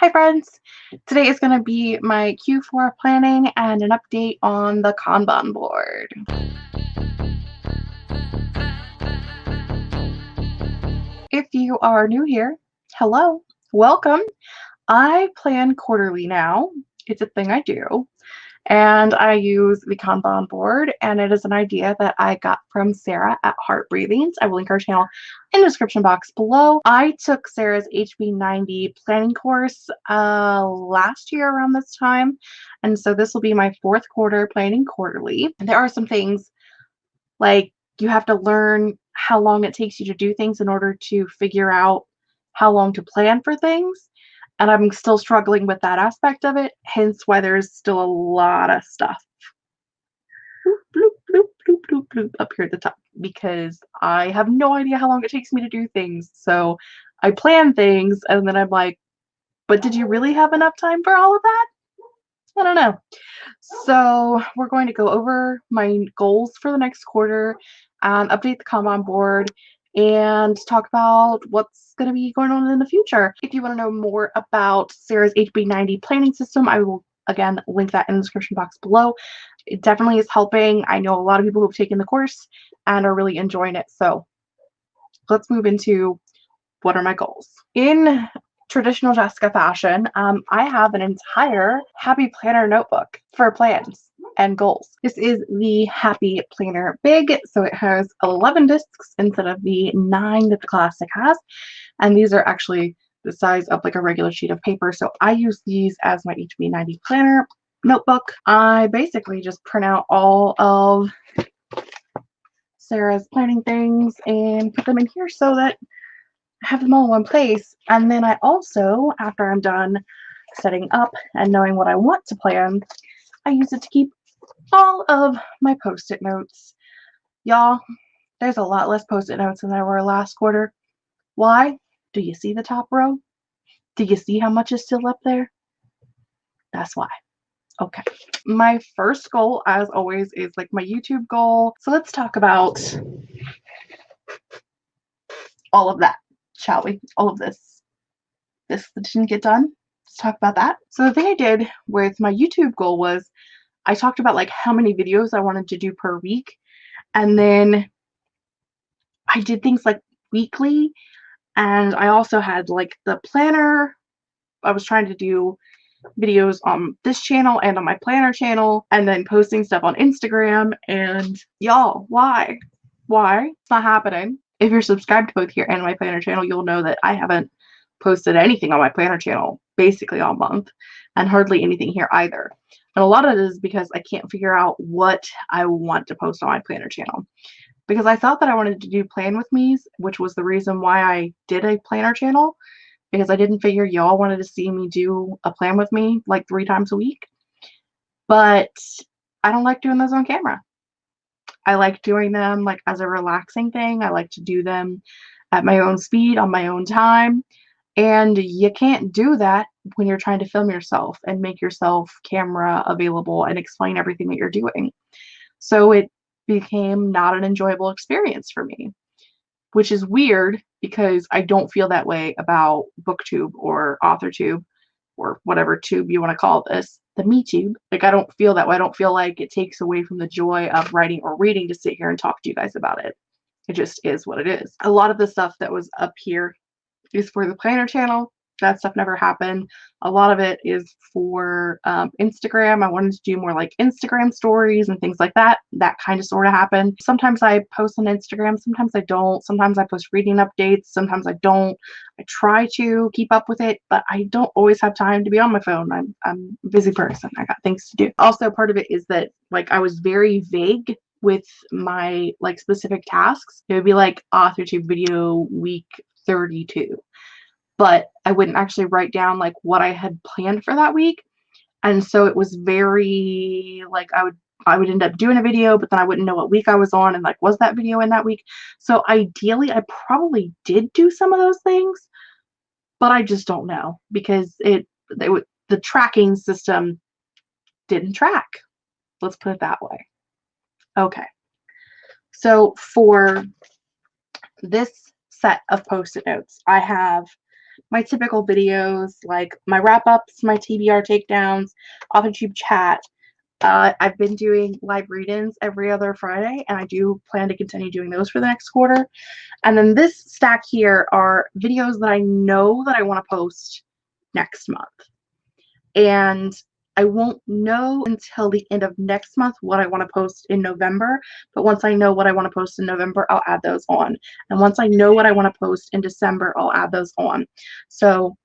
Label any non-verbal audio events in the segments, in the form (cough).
Hi friends! Today is going to be my Q4 planning and an update on the Kanban board. If you are new here, hello, welcome. I plan quarterly now. It's a thing I do and I use the Kanban board and it is an idea that I got from Sarah at Heart Breathings. I will link her channel in the description box below. I took Sarah's HB90 planning course uh, last year around this time and so this will be my fourth quarter planning quarterly. And there are some things like you have to learn how long it takes you to do things in order to figure out how long to plan for things and I'm still struggling with that aspect of it, hence why there's still a lot of stuff bloop, bloop, bloop, bloop, bloop, up here at the top because I have no idea how long it takes me to do things. So I plan things and then I'm like, but did you really have enough time for all of that? I don't know. So we're going to go over my goals for the next quarter, and update the Kanban board, and talk about what's going to be going on in the future. If you want to know more about Sarah's HB90 planning system, I will again link that in the description box below. It definitely is helping. I know a lot of people who've taken the course and are really enjoying it. So let's move into what are my goals. In traditional Jessica fashion, um, I have an entire Happy Planner notebook for plans and goals. This is the Happy Planner Big, so it has 11 discs instead of the nine that the Classic has, and these are actually the size of like a regular sheet of paper, so I use these as my HB90 planner notebook. I basically just print out all of Sarah's planning things and put them in here so that I have them all in one place. And then I also, after I'm done setting up and knowing what I want to plan, I use it to keep all of my post-it notes. Y'all, there's a lot less post-it notes than there were last quarter. Why? Do you see the top row? Do you see how much is still up there? That's why. Okay. My first goal, as always, is like my YouTube goal. So let's talk about all of that, shall we? All of this. This didn't get done. Let's talk about that. So the thing I did with my YouTube goal was I talked about like how many videos I wanted to do per week. And then I did things like weekly. And I also had like the planner. I was trying to do videos on this channel and on my planner channel and then posting stuff on Instagram. And y'all, why? Why? It's not happening. If you're subscribed to both here and my planner channel, you'll know that I haven't posted anything on my planner channel basically all month and hardly anything here either. And a lot of it is because I can't figure out what I want to post on my planner channel. Because I thought that I wanted to do plan with me's, which was the reason why I did a planner channel. Because I didn't figure y'all wanted to see me do a plan with me like three times a week. But I don't like doing those on camera. I like doing them like as a relaxing thing. I like to do them at my own speed, on my own time. And you can't do that when you're trying to film yourself and make yourself camera available and explain everything that you're doing. So it became not an enjoyable experience for me, which is weird because I don't feel that way about booktube or authortube or whatever tube you want to call this, the me tube. Like I don't feel that way. I don't feel like it takes away from the joy of writing or reading to sit here and talk to you guys about it. It just is what it is. A lot of the stuff that was up here is for the planner channel that stuff never happened. A lot of it is for um, Instagram. I wanted to do more like Instagram stories and things like that. That kind of sort of happened. Sometimes I post on Instagram, sometimes I don't. Sometimes I post reading updates, sometimes I don't. I try to keep up with it, but I don't always have time to be on my phone. I'm, I'm a busy person. I got things to do. Also, part of it is that like I was very vague with my like specific tasks. It would be like author tube video week 32 but I wouldn't actually write down like what I had planned for that week. And so it was very like I would I would end up doing a video, but then I wouldn't know what week I was on and like was that video in that week. So ideally I probably did do some of those things, but I just don't know because it they would the tracking system didn't track. Let's put it that way. Okay. So for this set of post-it notes, I have my typical videos like my wrap ups, my TBR takedowns, off YouTube chat. Uh, I've been doing live read-ins every other Friday, and I do plan to continue doing those for the next quarter. And then this stack here are videos that I know that I want to post next month. And I won't know until the end of next month what I want to post in November. But once I know what I want to post in November, I'll add those on. And once I know what I want to post in December, I'll add those on. So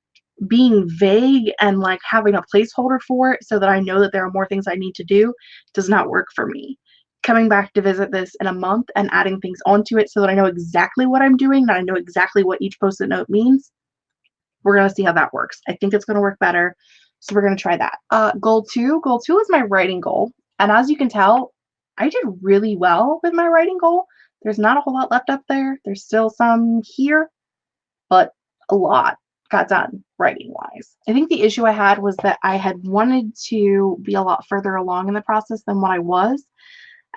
being vague and like having a placeholder for it so that I know that there are more things I need to do does not work for me. Coming back to visit this in a month and adding things onto it so that I know exactly what I'm doing, that I know exactly what each post-it note means, we're going to see how that works. I think it's going to work better. So we're going to try that. Uh, goal two. Goal two is my writing goal. And as you can tell, I did really well with my writing goal. There's not a whole lot left up there. There's still some here, but a lot got done writing wise. I think the issue I had was that I had wanted to be a lot further along in the process than what I was.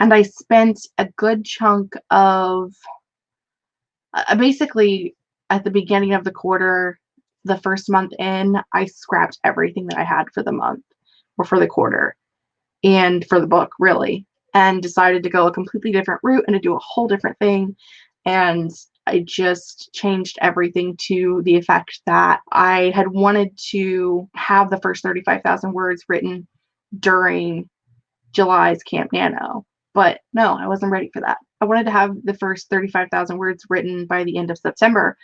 And I spent a good chunk of uh, basically at the beginning of the quarter the first month in, I scrapped everything that I had for the month or for the quarter and for the book, really, and decided to go a completely different route and to do a whole different thing. And I just changed everything to the effect that I had wanted to have the first 35,000 words written during July's Camp Nano. But no, I wasn't ready for that. I wanted to have the first 35,000 words written by the end of September,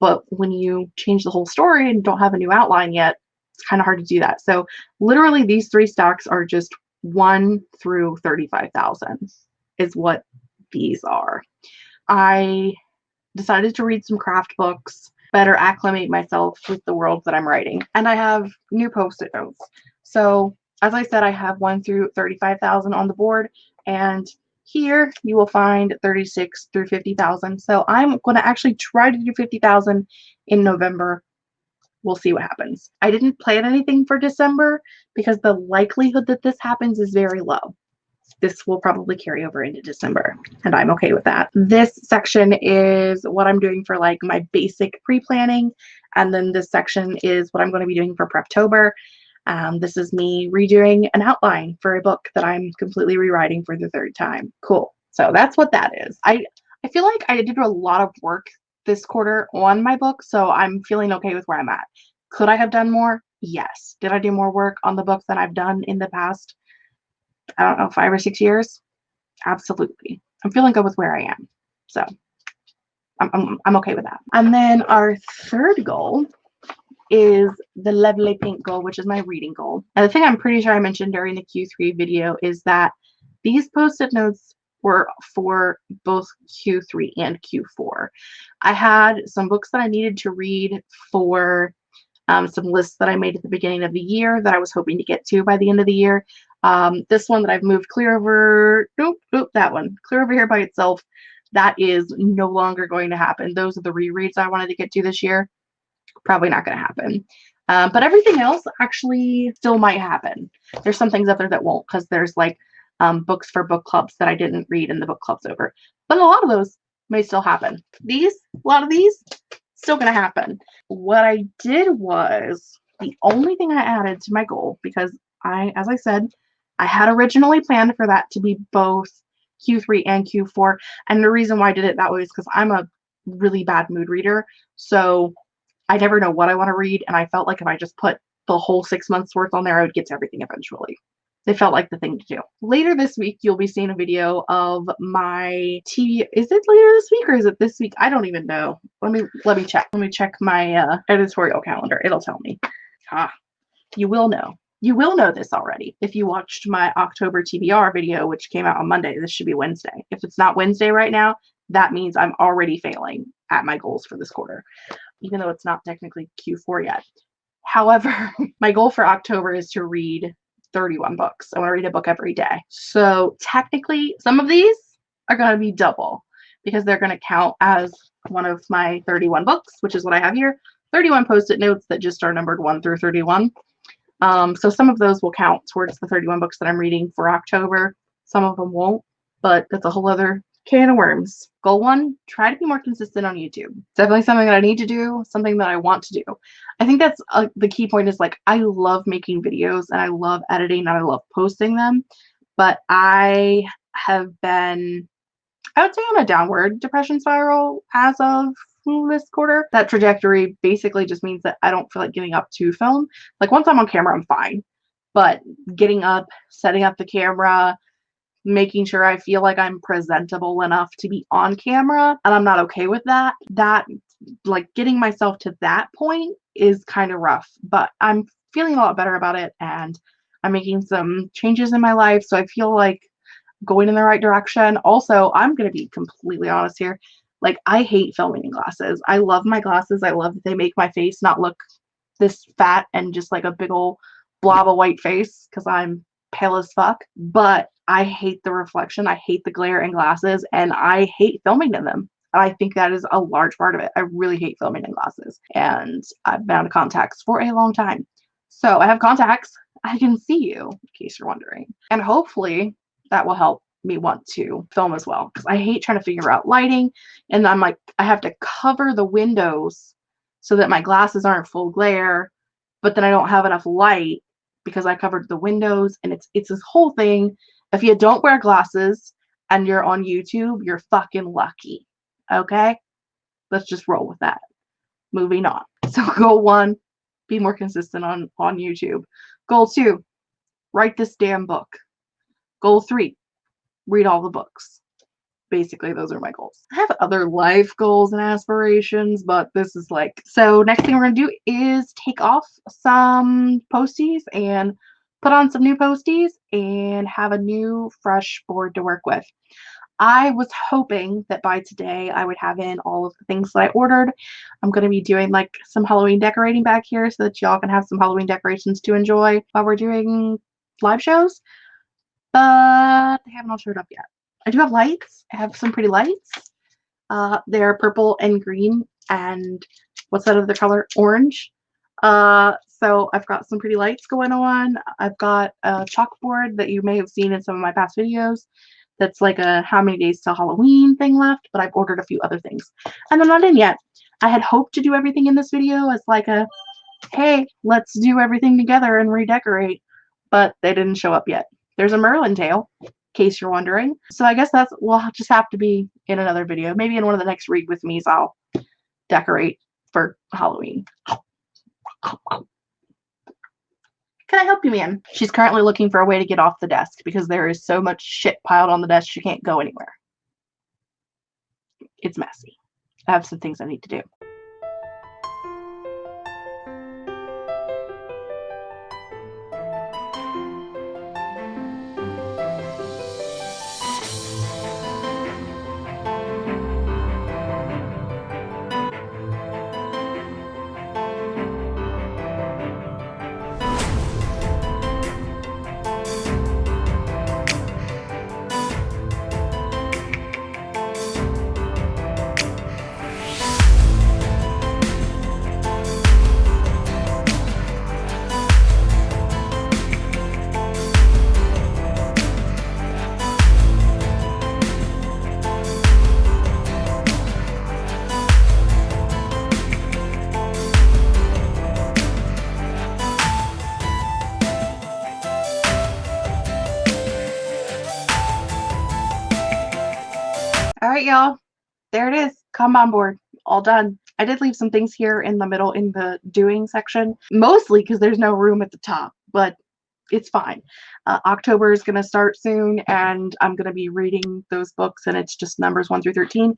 but when you change the whole story and don't have a new outline yet, it's kind of hard to do that. So literally these three stocks are just 1 through 35,000 is what these are. I decided to read some craft books, better acclimate myself with the world that I'm writing. And I have new post-it notes. So as I said, I have 1 through 35,000 on the board and here you will find 36 through 50,000. So I'm going to actually try to do 50,000 in November. We'll see what happens. I didn't plan anything for December because the likelihood that this happens is very low. This will probably carry over into December, and I'm okay with that. This section is what I'm doing for like my basic pre-planning, and then this section is what I'm going to be doing for Preptober. Um, this is me redoing an outline for a book that I'm completely rewriting for the third time. Cool. So that's what that is. I, I feel like I did a lot of work this quarter on my book, so I'm feeling okay with where I'm at. Could I have done more? Yes. Did I do more work on the book than I've done in the past, I don't know, five or six years? Absolutely. I'm feeling good with where I am. So I'm, I'm, I'm okay with that. And then our third goal is the Lovely Pink goal, which is my reading goal. And the thing I'm pretty sure I mentioned during the Q3 video is that these post-it notes were for both Q3 and Q4. I had some books that I needed to read for um, some lists that I made at the beginning of the year that I was hoping to get to by the end of the year. Um, this one that I've moved clear over, nope, nope, that one, clear over here by itself, that is no longer going to happen. Those are the rereads I wanted to get to this year probably not going to happen. Um, but everything else actually still might happen. There's some things up there that won't because there's like um, books for book clubs that I didn't read and the book club's over. But a lot of those may still happen. These, a lot of these, still going to happen. What I did was the only thing I added to my goal because I, as I said, I had originally planned for that to be both Q3 and Q4. And the reason why I did it that way is because I'm a really bad mood reader. So I never know what I want to read, and I felt like if I just put the whole six months worth on there, I would get to everything eventually. It felt like the thing to do. Later this week, you'll be seeing a video of my TV. Is it later this week or is it this week? I don't even know. Let me let me check. Let me check my uh, editorial calendar. It'll tell me. Ah, you will know. You will know this already if you watched my October TBR video, which came out on Monday. This should be Wednesday. If it's not Wednesday right now, that means I'm already failing at my goals for this quarter even though it's not technically Q4 yet. However, (laughs) my goal for October is to read 31 books. I want to read a book every day. So technically, some of these are going to be double because they're going to count as one of my 31 books, which is what I have here. 31 post-it notes that just are numbered 1 through 31. Um, so some of those will count towards the 31 books that I'm reading for October. Some of them won't, but that's a whole other can of worms. Goal one, try to be more consistent on YouTube. Definitely something that I need to do, something that I want to do. I think that's uh, the key point is like, I love making videos and I love editing and I love posting them, but I have been, I would say on a downward depression spiral as of this quarter. That trajectory basically just means that I don't feel like getting up to film. Like once I'm on camera, I'm fine. But getting up, setting up the camera, making sure I feel like I'm presentable enough to be on camera and I'm not okay with that. That like getting myself to that point is kind of rough, but I'm feeling a lot better about it and I'm making some changes in my life. So I feel like going in the right direction. Also, I'm going to be completely honest here. Like I hate filming in glasses. I love my glasses. I love that they make my face not look this fat and just like a big old blob of white face because I'm pale as fuck. But I hate the reflection. I hate the glare in glasses and I hate filming in them. And I think that is a large part of it. I really hate filming in glasses and I've been out of contacts for a long time. So I have contacts. I can see you in case you're wondering. And hopefully that will help me want to film as well because I hate trying to figure out lighting and I'm like I have to cover the windows so that my glasses aren't full glare but then I don't have enough light because I covered the windows and it's it's this whole thing if you don't wear glasses and you're on YouTube, you're fucking lucky. Okay? Let's just roll with that. Moving on. (laughs) So goal one, be more consistent on, on YouTube. Goal two, write this damn book. Goal three, read all the books. Basically, those are my goals. I have other life goals and aspirations, but this is like, so next thing we're to do is take off some posties and put on some new posties and have a new fresh board to work with. I was hoping that by today I would have in all of the things that I ordered. I'm going to be doing like some Halloween decorating back here so that y'all can have some Halloween decorations to enjoy while we're doing live shows. But they haven't all showed up yet. I do have lights. I have some pretty lights. Uh, they're purple and green and what's that other color? Orange. Uh, so I've got some pretty lights going on. I've got a chalkboard that you may have seen in some of my past videos. That's like a how many days till Halloween thing left, but I've ordered a few other things. And I'm not in yet. I had hoped to do everything in this video as like a, hey, let's do everything together and redecorate, but they didn't show up yet. There's a Merlin tail, in case you're wondering. So I guess that's, will just have to be in another video. Maybe in one of the next Read With Me's I'll decorate for Halloween. Can I help you, ma'am? She's currently looking for a way to get off the desk because there is so much shit piled on the desk she can't go anywhere. It's messy. I have some things I need to do. There it is. Kanban board. All done. I did leave some things here in the middle in the doing section, mostly because there's no room at the top, but it's fine. Uh, October is going to start soon, and I'm going to be reading those books, and it's just numbers 1 through 13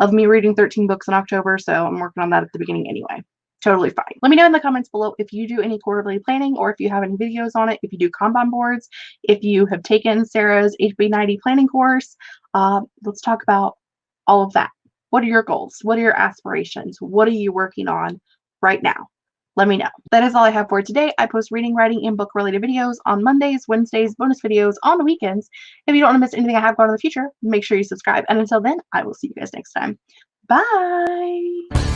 of me reading 13 books in October, so I'm working on that at the beginning anyway. Totally fine. Let me know in the comments below if you do any quarterly planning or if you have any videos on it, if you do Kanban boards, if you have taken Sarah's HB90 planning course, uh, let's talk about all of that. What are your goals? What are your aspirations? What are you working on right now? Let me know. That is all I have for today. I post reading, writing, and book related videos on Mondays, Wednesdays, bonus videos on the weekends. If you don't want to miss anything I have going in the future, make sure you subscribe. And until then, I will see you guys next time. Bye.